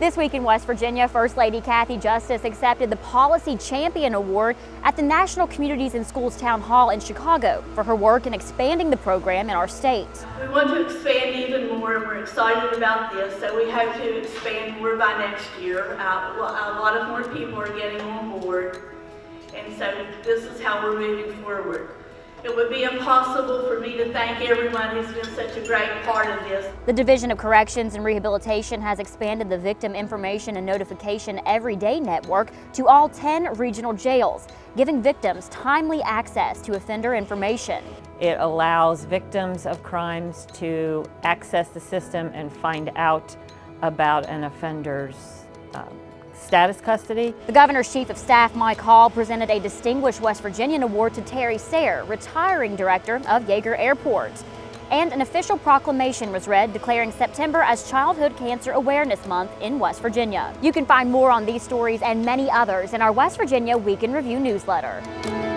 This week in West Virginia, First Lady Cathy Justice accepted the Policy Champion Award at the National Communities in Schools Town Hall in Chicago for her work in expanding the program in our state. We want to expand even more and we're excited about this, so we hope to expand more by next year. Uh, a lot of more people are getting on board, and so this is how we're moving forward. It would be impossible for me to thank everyone who's been such a great part of this. The Division of Corrections and Rehabilitation has expanded the Victim Information and Notification Everyday Network to all 10 regional jails, giving victims timely access to offender information. It allows victims of crimes to access the system and find out about an offender's uh, status custody. The governor's chief of staff, Mike Hall, presented a Distinguished West Virginian Award to Terry Sayre, retiring director of Yeager Airport. And an official proclamation was read declaring September as Childhood Cancer Awareness Month in West Virginia. You can find more on these stories and many others in our West Virginia Week in Review newsletter.